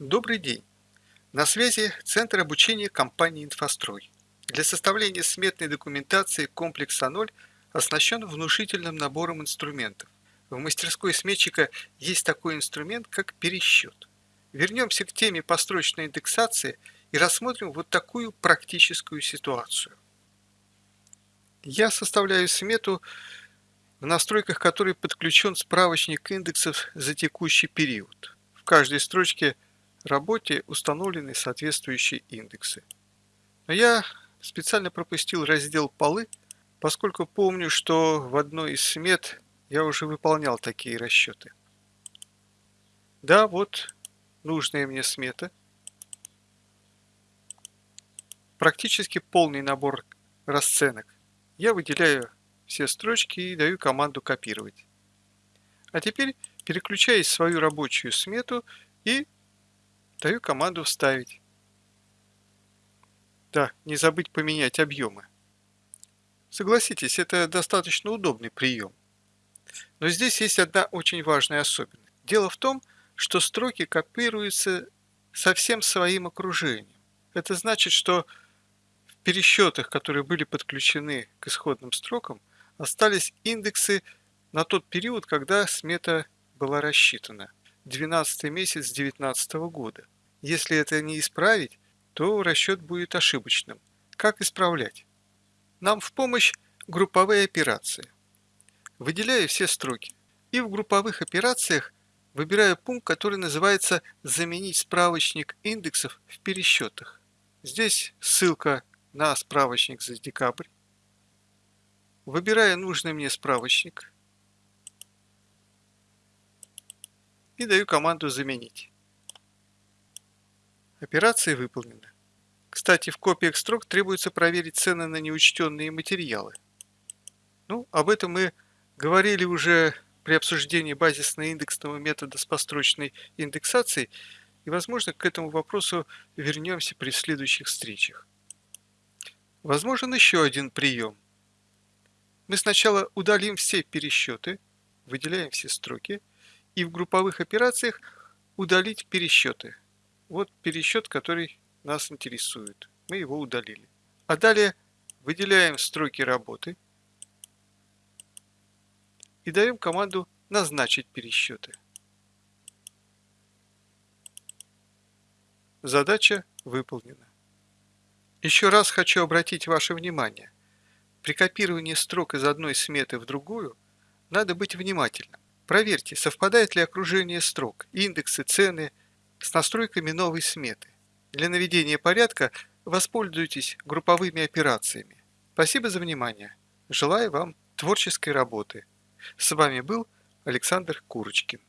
Добрый день! На связи Центр обучения компании «Инфострой». Для составления сметной документации комплекс А0 оснащен внушительным набором инструментов. В мастерской сметчика есть такой инструмент, как пересчет. Вернемся к теме построчной индексации и рассмотрим вот такую практическую ситуацию. Я составляю смету, в настройках которой подключен справочник индексов за текущий период. В каждой строчке работе установлены соответствующие индексы. Но я специально пропустил раздел «Полы», поскольку помню, что в одной из смет я уже выполнял такие расчеты. Да, вот нужная мне смета. Практически полный набор расценок. Я выделяю все строчки и даю команду копировать. А теперь переключаюсь в свою рабочую смету и Даю команду «Вставить». Да, не забыть поменять объемы. Согласитесь, это достаточно удобный прием. Но здесь есть одна очень важная особенность. Дело в том, что строки копируются со всем своим окружением. Это значит, что в пересчетах, которые были подключены к исходным строкам, остались индексы на тот период, когда смета была рассчитана. 12 месяц 2019 года. Если это не исправить, то расчет будет ошибочным. Как исправлять? Нам в помощь групповые операции. Выделяю все строки. И в групповых операциях выбираю пункт, который называется «Заменить справочник индексов в пересчетах». Здесь ссылка на справочник за декабрь. Выбираю нужный мне справочник и даю команду «Заменить». Операция выполнена. Кстати, в копиях строк требуется проверить цены на неучтенные материалы. Ну, об этом мы говорили уже при обсуждении базисно-индексного метода с построчной индексацией, и, возможно, к этому вопросу вернемся при следующих встречах. Возможен еще один прием. Мы сначала удалим все пересчеты, выделяем все строки, и в групповых операциях удалить пересчеты – вот пересчет, который нас интересует. Мы его удалили. А далее выделяем строки работы и даем команду «Назначить пересчеты». Задача выполнена. Еще раз хочу обратить ваше внимание. При копировании строк из одной сметы в другую надо быть внимательным. Проверьте, совпадает ли окружение строк, индексы, цены – с настройками новой сметы. Для наведения порядка воспользуйтесь групповыми операциями. Спасибо за внимание. Желаю вам творческой работы. С вами был Александр Курочкин.